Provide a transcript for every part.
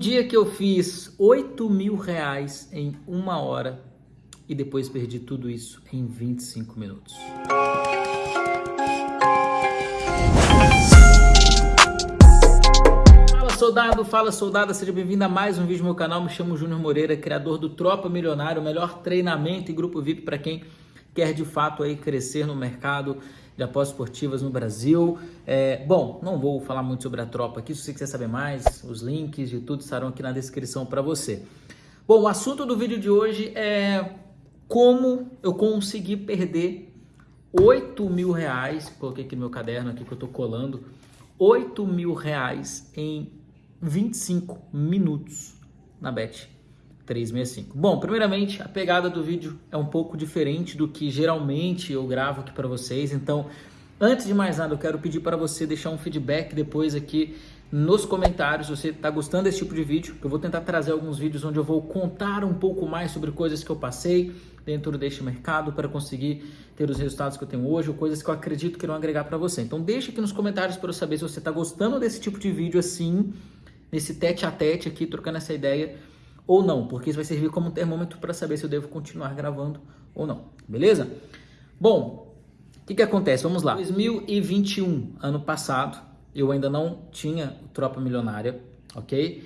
dia que eu fiz 8 mil reais em uma hora e depois perdi tudo isso em 25 minutos. Fala soldado, fala soldada, seja bem-vindo a mais um vídeo no meu canal. Me chamo Júnior Moreira, criador do Tropa Milionário, o melhor treinamento e grupo VIP para quem quer de fato aí crescer no mercado de apostas esportivas no Brasil. É, bom, não vou falar muito sobre a tropa aqui, se você quiser saber mais, os links e tudo estarão aqui na descrição para você. Bom, o assunto do vídeo de hoje é como eu consegui perder 8 mil reais, coloquei aqui no meu caderno aqui que eu estou colando, 8 mil reais em 25 minutos na Bet 365. Bom, primeiramente, a pegada do vídeo é um pouco diferente do que geralmente eu gravo aqui para vocês, então, antes de mais nada, eu quero pedir para você deixar um feedback depois aqui nos comentários se você está gostando desse tipo de vídeo, eu vou tentar trazer alguns vídeos onde eu vou contar um pouco mais sobre coisas que eu passei dentro deste mercado para conseguir ter os resultados que eu tenho hoje ou coisas que eu acredito que irão agregar para você. Então deixa aqui nos comentários para eu saber se você está gostando desse tipo de vídeo assim, nesse tete a tete aqui, trocando essa ideia ou não, porque isso vai servir como termômetro para saber se eu devo continuar gravando ou não, beleza? Bom, o que, que acontece? Vamos lá. 2021, ano passado, eu ainda não tinha Tropa Milionária, ok?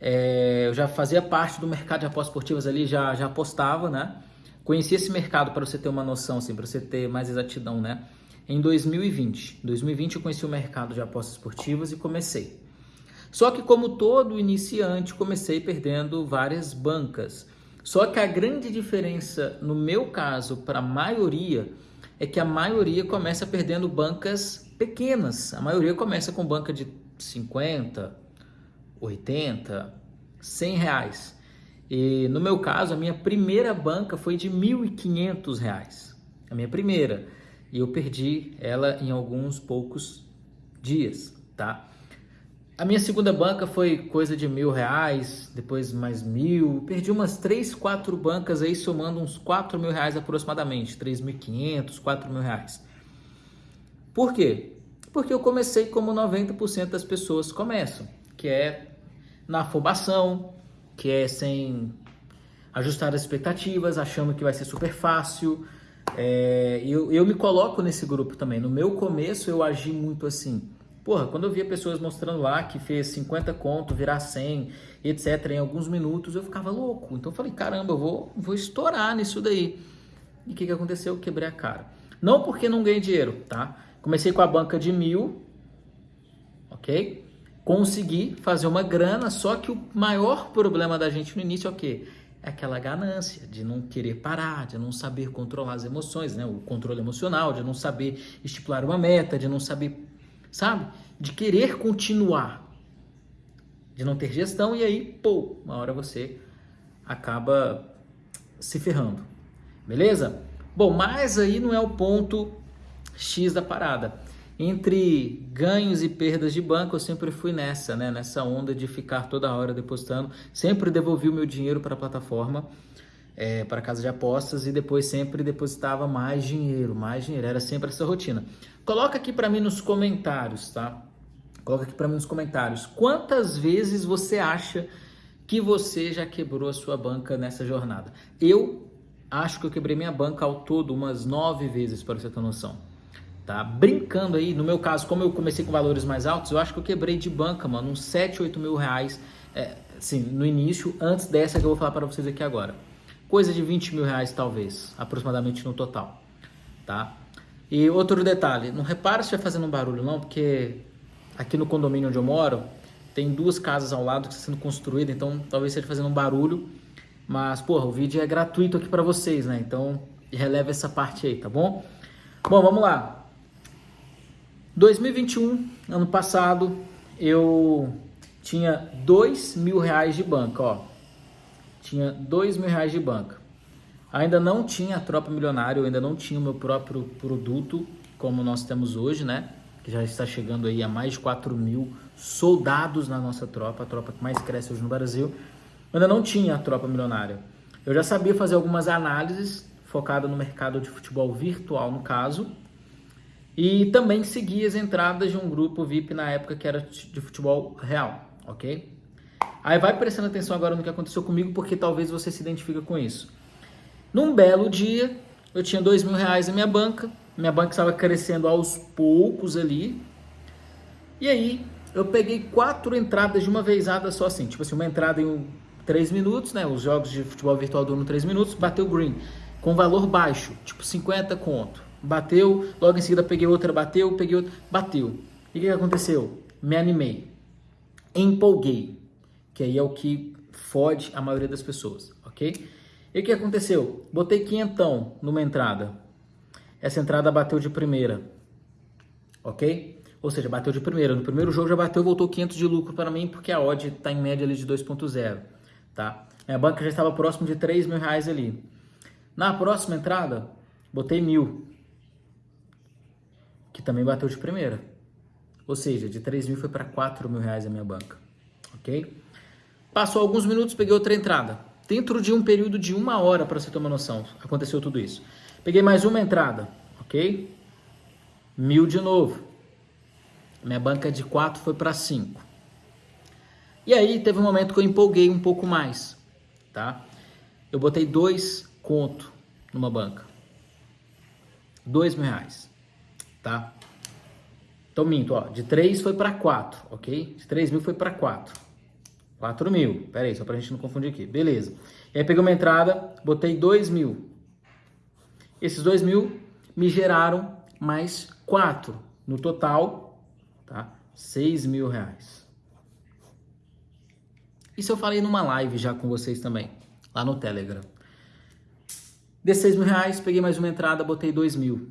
É, eu já fazia parte do mercado de apostas esportivas ali, já, já apostava, né? Conheci esse mercado para você ter uma noção, assim, para você ter mais exatidão, né? Em 2020. Em 2020 eu conheci o mercado de apostas esportivas e comecei. Só que como todo iniciante, comecei perdendo várias bancas. Só que a grande diferença no meu caso para a maioria é que a maioria começa perdendo bancas pequenas. A maioria começa com banca de 50, 80, 100 reais. E no meu caso, a minha primeira banca foi de 1.500 reais. A minha primeira. E eu perdi ela em alguns poucos dias, tá? A minha segunda banca foi coisa de mil reais, depois mais mil. Perdi umas três, quatro bancas aí, somando uns quatro mil reais aproximadamente. Três mil quinhentos, quatro mil reais. Por quê? Porque eu comecei como 90% das pessoas começam, que é na afobação, que é sem ajustar as expectativas, achando que vai ser super fácil. É, eu, eu me coloco nesse grupo também. No meu começo eu agi muito assim Porra, quando eu via pessoas mostrando lá que fez 50 conto, virar 100, etc, em alguns minutos, eu ficava louco. Então eu falei, caramba, eu vou, vou estourar nisso daí. E o que, que aconteceu? Eu quebrei a cara. Não porque não ganhei dinheiro, tá? Comecei com a banca de mil, ok? Consegui fazer uma grana, só que o maior problema da gente no início é o quê? É aquela ganância de não querer parar, de não saber controlar as emoções, né? O controle emocional, de não saber estipular uma meta, de não saber sabe? De querer continuar, de não ter gestão e aí, pô, uma hora você acaba se ferrando, beleza? Bom, mas aí não é o ponto X da parada. Entre ganhos e perdas de banco, eu sempre fui nessa, né? Nessa onda de ficar toda hora depositando. Sempre devolvi o meu dinheiro para a plataforma é, para casa de apostas e depois sempre depositava mais dinheiro, mais dinheiro. Era sempre essa rotina. Coloca aqui para mim nos comentários, tá? Coloca aqui para mim nos comentários. Quantas vezes você acha que você já quebrou a sua banca nessa jornada? Eu acho que eu quebrei minha banca ao todo umas nove vezes, para você ter noção. Tá? Brincando aí, no meu caso, como eu comecei com valores mais altos, eu acho que eu quebrei de banca, mano, uns 7, 8 mil reais, é, assim, no início, antes dessa que eu vou falar para vocês aqui agora coisa de 20 mil reais talvez, aproximadamente no total, tá? E outro detalhe, não repara se vai fazendo um barulho não, porque aqui no condomínio onde eu moro, tem duas casas ao lado que estão sendo construídas, então talvez seja fazendo um barulho, mas, porra, o vídeo é gratuito aqui para vocês, né? Então, releva essa parte aí, tá bom? Bom, vamos lá. 2021, ano passado, eu tinha 2 mil reais de banca, ó tinha dois mil reais de banca. Ainda não tinha a tropa milionária, eu ainda não tinha o meu próprio produto, como nós temos hoje, né? Que já está chegando aí a mais de 4 mil soldados na nossa tropa, a tropa que mais cresce hoje no Brasil. Ainda não tinha a tropa milionária. Eu já sabia fazer algumas análises focada no mercado de futebol virtual, no caso, e também seguia as entradas de um grupo VIP na época que era de futebol real, ok? Aí vai prestando atenção agora no que aconteceu comigo, porque talvez você se identifique com isso. Num belo dia, eu tinha dois mil reais na minha banca, minha banca estava crescendo aos poucos ali, e aí eu peguei quatro entradas de uma vezada só assim, tipo assim, uma entrada em três minutos, né? Os jogos de futebol virtual duram três minutos, bateu green, com valor baixo, tipo 50 conto. Bateu, logo em seguida peguei outra, bateu, peguei outra, bateu. E o que aconteceu? Me animei, empolguei, que aí é o que fode a maioria das pessoas, ok? E o que aconteceu? Botei quinhentão numa entrada. Essa entrada bateu de primeira, ok? Ou seja, bateu de primeira. No primeiro jogo já bateu, voltou 500 de lucro para mim, porque a odd está em média ali de 2.0, tá? Minha banca já estava próximo de 3 mil reais ali. Na próxima entrada, botei mil, que também bateu de primeira. Ou seja, de 3 mil foi para 4 mil reais a minha banca, ok? Passou alguns minutos, peguei outra entrada. Dentro de um período de uma hora, para você ter uma noção, aconteceu tudo isso. Peguei mais uma entrada, ok? Mil de novo. Minha banca de 4 foi para 5. E aí teve um momento que eu empolguei um pouco mais, tá? Eu botei dois conto numa banca. Dois mil reais, tá? Então minto, ó, de 3 foi para 4, ok? De 3 mil foi para 4. 4 mil. Pera aí, só pra gente não confundir aqui. Beleza. E aí peguei uma entrada, botei 2 mil. Esses 2 mil me geraram mais 4. No total, tá? 6 mil reais. Isso eu falei numa live já com vocês também, lá no Telegram. Desses 6 mil reais, peguei mais uma entrada, botei 2 mil.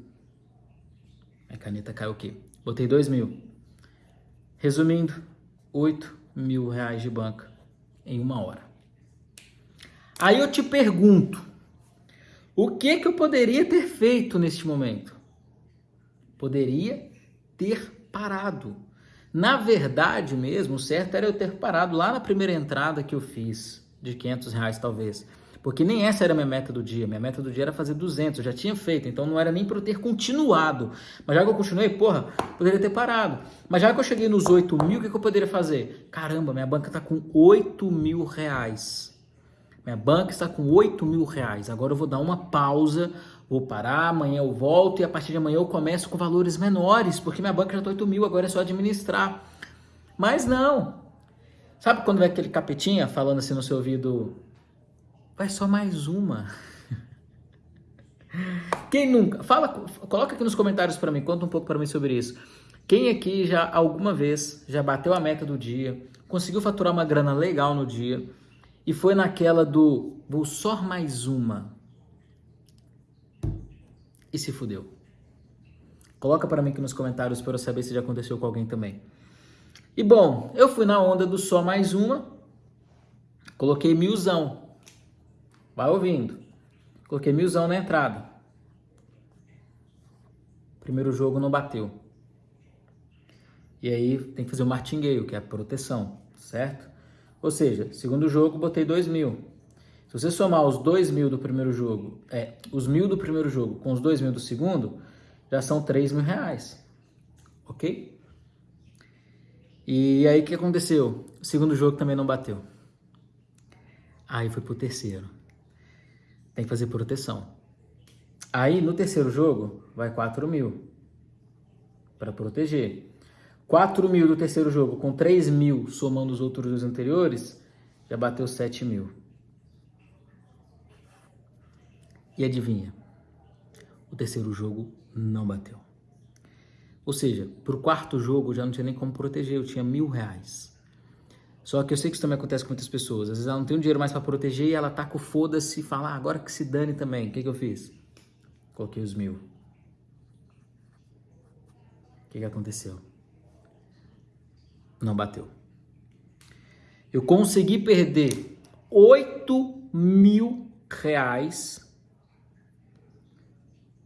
A caneta caiu aqui. Botei 2 mil. Resumindo, 8 mil reais de banca em uma hora. Aí eu te pergunto, o que que eu poderia ter feito neste momento? Poderia ter parado. Na verdade mesmo, o certo era eu ter parado lá na primeira entrada que eu fiz, de 500 reais talvez. Porque nem essa era a minha meta do dia. Minha meta do dia era fazer 200. Eu já tinha feito, então não era nem para eu ter continuado. Mas já que eu continuei, porra, poderia ter parado. Mas já que eu cheguei nos 8 mil, o que, que eu poderia fazer? Caramba, minha banca está com 8 mil reais. Minha banca está com 8 mil reais. Agora eu vou dar uma pausa, vou parar, amanhã eu volto e a partir de amanhã eu começo com valores menores, porque minha banca já está 8 mil, agora é só administrar. Mas não. Sabe quando vem aquele capetinha falando assim no seu ouvido, Vai só mais uma. Quem nunca? Fala, coloca aqui nos comentários para mim, conta um pouco para mim sobre isso. Quem aqui já alguma vez já bateu a meta do dia, conseguiu faturar uma grana legal no dia e foi naquela do vou só mais uma e se fudeu? Coloca para mim aqui nos comentários para eu saber se já aconteceu com alguém também. E bom, eu fui na onda do só mais uma, coloquei milzão. Vai ouvindo. Coloquei milzão na entrada. Primeiro jogo não bateu. E aí tem que fazer o martingale, que é a proteção, certo? Ou seja, segundo jogo botei 2 mil. Se você somar os 2 mil do primeiro jogo, é, os mil do primeiro jogo com os 2 mil do segundo, já são 3 mil reais. Ok? E aí o que aconteceu? O segundo jogo também não bateu. Aí foi pro terceiro. Tem que fazer proteção. Aí no terceiro jogo vai 4 mil para proteger. 4 mil do terceiro jogo com 3 mil somando os outros dois anteriores, já bateu 7 mil. E adivinha? O terceiro jogo não bateu. Ou seja, para o quarto jogo já não tinha nem como proteger, eu tinha mil reais. Só que eu sei que isso também acontece com muitas pessoas. Às vezes ela não tem um dinheiro mais para proteger e ela tá com foda-se e fala, ah, agora que se dane também. O que, que eu fiz? Coloquei os mil. O que, que aconteceu? Não bateu. Eu consegui perder 8 mil reais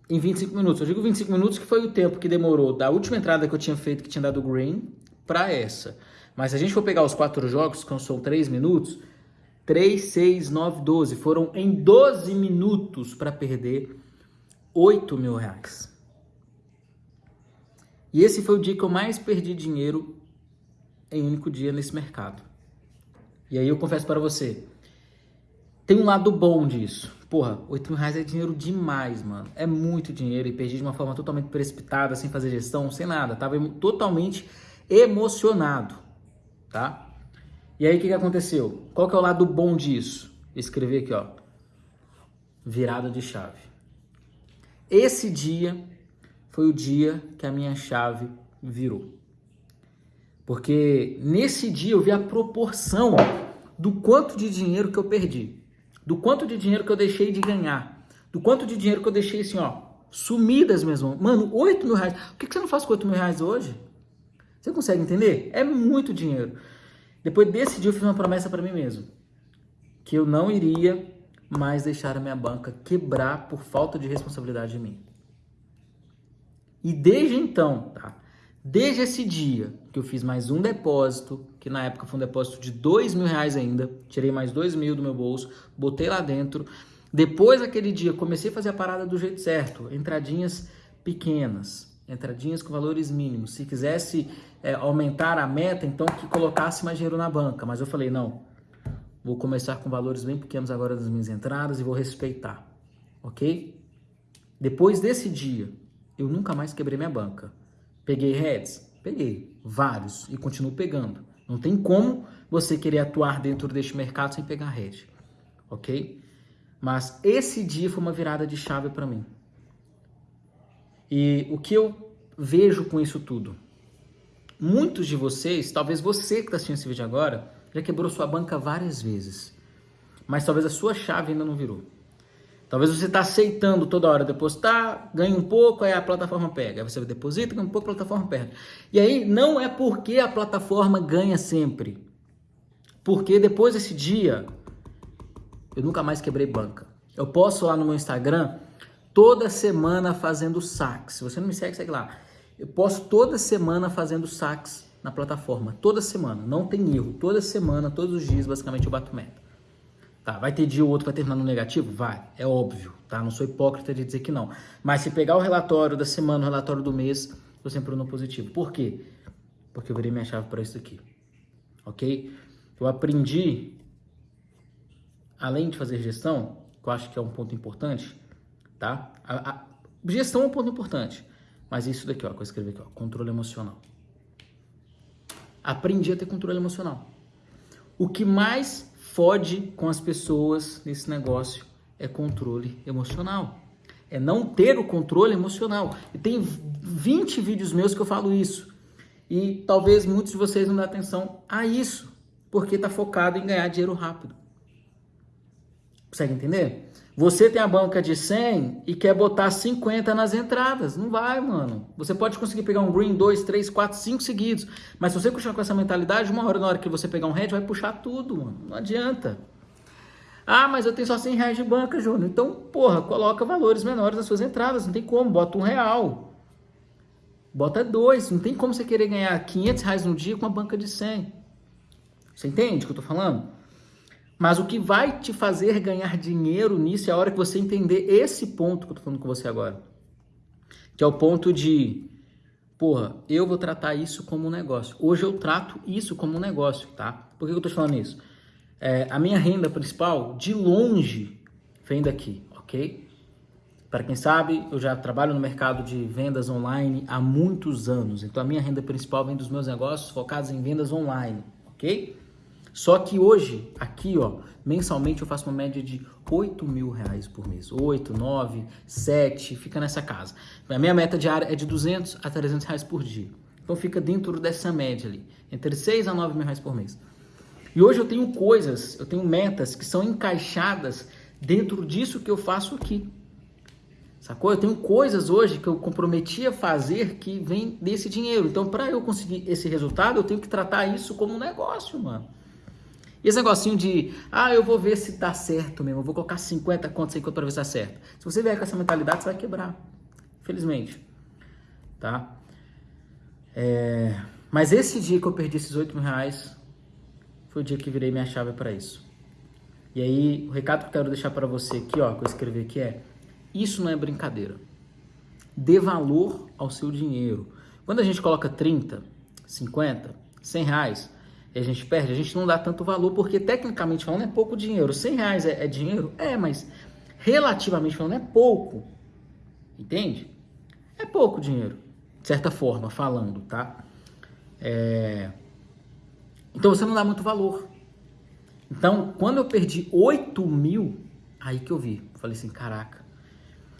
em 25 minutos. Eu digo 25 minutos que foi o tempo que demorou da última entrada que eu tinha feito, que tinha dado green, para essa. Mas se a gente for pegar os quatro jogos, que são três minutos, 3, 6, 9, 12, foram em 12 minutos para perder 8 mil reais. E esse foi o dia que eu mais perdi dinheiro em um único dia nesse mercado. E aí eu confesso para você, tem um lado bom disso. Porra, 8 mil reais é dinheiro demais, mano. É muito dinheiro e perdi de uma forma totalmente precipitada, sem fazer gestão, sem nada. Tava totalmente emocionado, tá? E aí o que, que aconteceu? Qual que é o lado bom disso? Escrever aqui, ó. Virada de chave. Esse dia foi o dia que a minha chave virou. Porque nesse dia eu vi a proporção do quanto de dinheiro que eu perdi, do quanto de dinheiro que eu deixei de ganhar, do quanto de dinheiro que eu deixei assim, ó, sumidas mesmo. Mano, 8 mil reais. O que você não faz com 8 mil reais hoje? Você consegue entender? É muito dinheiro. Depois desse dia eu fiz uma promessa para mim mesmo. Que eu não iria mais deixar a minha banca quebrar por falta de responsabilidade de mim. E desde então, tá? Desde esse dia que eu fiz mais um depósito, que na época foi um depósito de dois mil reais ainda, tirei mais dois mil do meu bolso, botei lá dentro. Depois daquele dia, comecei a fazer a parada do jeito certo, entradinhas pequenas, entradinhas com valores mínimos. Se quisesse é, aumentar a meta, então que colocasse mais dinheiro na banca. Mas eu falei, não, vou começar com valores bem pequenos agora das minhas entradas e vou respeitar, ok? Depois desse dia, eu nunca mais quebrei minha banca. Peguei heads? Peguei, vários, e continuo pegando. Não tem como você querer atuar dentro deste mercado sem pegar head, ok? Mas esse dia foi uma virada de chave para mim. E o que eu vejo com isso tudo? Muitos de vocês, talvez você que está assistindo esse vídeo agora, já quebrou sua banca várias vezes. Mas talvez a sua chave ainda não virou. Talvez você está aceitando toda hora depositar, ganha um pouco, aí a plataforma pega. Aí você deposita, ganha um pouco, a plataforma perde. E aí não é porque a plataforma ganha sempre. Porque depois desse dia, eu nunca mais quebrei banca. Eu posso lá no meu Instagram toda semana fazendo saques. Se você não me segue, segue lá. Eu posto toda semana fazendo saques na plataforma. Toda semana. Não tem erro. Toda semana, todos os dias, basicamente, eu bato meta. Tá, vai ter dia ou outro vai terminar no negativo? Vai, é óbvio, tá? Não sou hipócrita de dizer que não. Mas se pegar o relatório da semana, o relatório do mês, eu sempre no positivo. Por quê? Porque eu virei minha chave para isso aqui. Ok? Eu aprendi, além de fazer gestão, que eu acho que é um ponto importante, tá? A, a, gestão é um ponto importante. Mas isso daqui, ó, que eu escrevi aqui, ó, controle emocional. Aprendi a ter controle emocional. O que mais fode com as pessoas nesse negócio é controle emocional. É não ter o controle emocional. E tem 20 vídeos meus que eu falo isso. E talvez muitos de vocês não dêem atenção a isso, porque está focado em ganhar dinheiro rápido. Consegue entender? Você tem a banca de 100 e quer botar 50 nas entradas. Não vai, mano. Você pode conseguir pegar um green 2, 3, 4, 5 seguidos. Mas se você puxar com essa mentalidade, uma hora na hora que você pegar um red, vai puxar tudo, mano. Não adianta. Ah, mas eu tenho só 100 reais de banca, Júnior. Então, porra, coloca valores menores nas suas entradas. Não tem como. Bota um real. Bota dois. Não tem como você querer ganhar 500 reais no dia com uma banca de 100. Você entende o que eu tô falando? Mas o que vai te fazer ganhar dinheiro nisso é a hora que você entender esse ponto que eu tô falando com você agora. Que é o ponto de, porra, eu vou tratar isso como um negócio. Hoje eu trato isso como um negócio, tá? Por que eu tô falando isso? É, a minha renda principal, de longe, vem daqui, ok? Para quem sabe, eu já trabalho no mercado de vendas online há muitos anos. Então a minha renda principal vem dos meus negócios focados em vendas online, ok? Só que hoje, aqui, ó, mensalmente eu faço uma média de 8 mil reais por mês. 8, 9, 7, fica nessa casa. A minha meta diária é de 200 a 300 reais por dia. Então fica dentro dessa média ali, entre 6 a 9 mil reais por mês. E hoje eu tenho coisas, eu tenho metas que são encaixadas dentro disso que eu faço aqui. Sacou? Eu tenho coisas hoje que eu comprometi a fazer que vem desse dinheiro. Então, para eu conseguir esse resultado, eu tenho que tratar isso como um negócio, mano. E esse negocinho de, ah, eu vou ver se tá certo mesmo, eu vou colocar 50 contas aí para ver se tá certo. Se você vier com essa mentalidade, você vai quebrar. Infelizmente. Tá? É... Mas esse dia que eu perdi esses 8 mil reais, foi o dia que virei minha chave para isso. E aí, o recado que eu quero deixar para você aqui, ó, que eu escrevi aqui é, isso não é brincadeira. Dê valor ao seu dinheiro. Quando a gente coloca 30, 50, 100 reais, e a gente perde, a gente não dá tanto valor, porque tecnicamente falando é pouco dinheiro. 100 reais é, é dinheiro? É, mas relativamente falando é pouco. Entende? É pouco dinheiro, de certa forma, falando, tá? É... Então você não dá muito valor. Então, quando eu perdi 8 mil, aí que eu vi. Falei assim, caraca.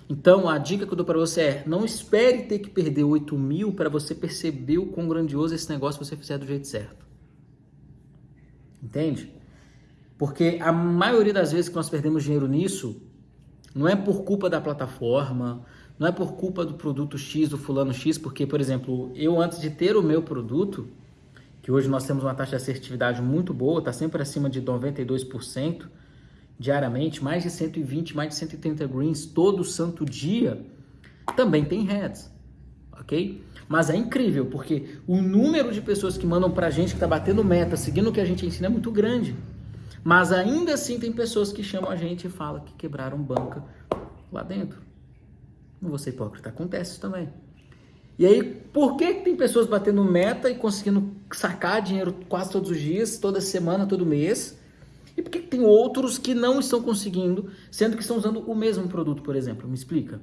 Então, a dica que eu dou para você é, não espere ter que perder 8 mil para você perceber o quão grandioso esse negócio você fizer do jeito certo. Entende? Porque a maioria das vezes que nós perdemos dinheiro nisso, não é por culpa da plataforma, não é por culpa do produto X, do fulano X, porque, por exemplo, eu antes de ter o meu produto, que hoje nós temos uma taxa de assertividade muito boa, está sempre acima de 92% diariamente, mais de 120, mais de 130 greens todo santo dia, também tem heads, ok? Mas é incrível, porque o número de pessoas que mandam pra gente que está batendo meta, seguindo o que a gente ensina, é muito grande. Mas ainda assim tem pessoas que chamam a gente e falam que quebraram banca lá dentro. Não vou ser hipócrita, acontece isso também. E aí, por que, tem pessoas batendo meta e conseguindo sacar dinheiro quase todos os dias, toda semana, todo mês? E por que tem outros que não estão conseguindo, sendo que estão usando o mesmo produto, por exemplo? Me explica.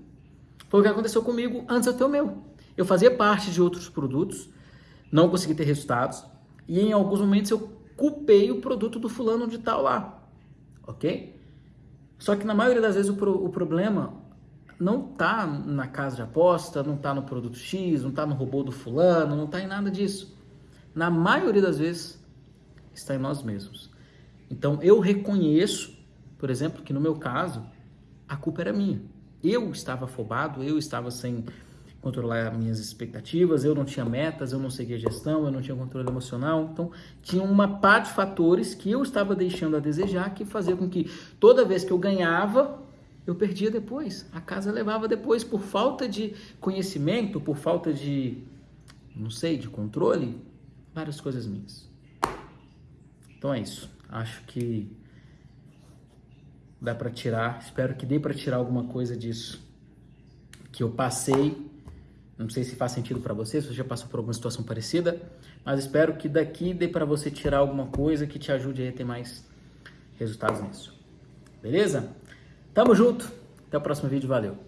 Foi o que aconteceu comigo antes de eu ter o meu. Eu fazia parte de outros produtos, não consegui ter resultados, e em alguns momentos eu culpei o produto do fulano de tal lá, ok? Só que na maioria das vezes o, pro, o problema não tá na casa de aposta, não tá no produto X, não tá no robô do fulano, não tá em nada disso. Na maioria das vezes está em nós mesmos. Então eu reconheço, por exemplo, que no meu caso a culpa era minha. Eu estava afobado, eu estava sem controlar minhas expectativas, eu não tinha metas, eu não seguia gestão, eu não tinha controle emocional. Então, tinha uma par de fatores que eu estava deixando a desejar que fazia com que toda vez que eu ganhava, eu perdia depois. A casa levava depois por falta de conhecimento, por falta de, não sei, de controle, várias coisas minhas. Então é isso. Acho que dá para tirar, espero que dê para tirar alguma coisa disso que eu passei não sei se faz sentido para você, se você já passou por alguma situação parecida, mas espero que daqui dê para você tirar alguma coisa que te ajude a ter mais resultados nisso. Beleza? Tamo junto. Até o próximo vídeo. Valeu.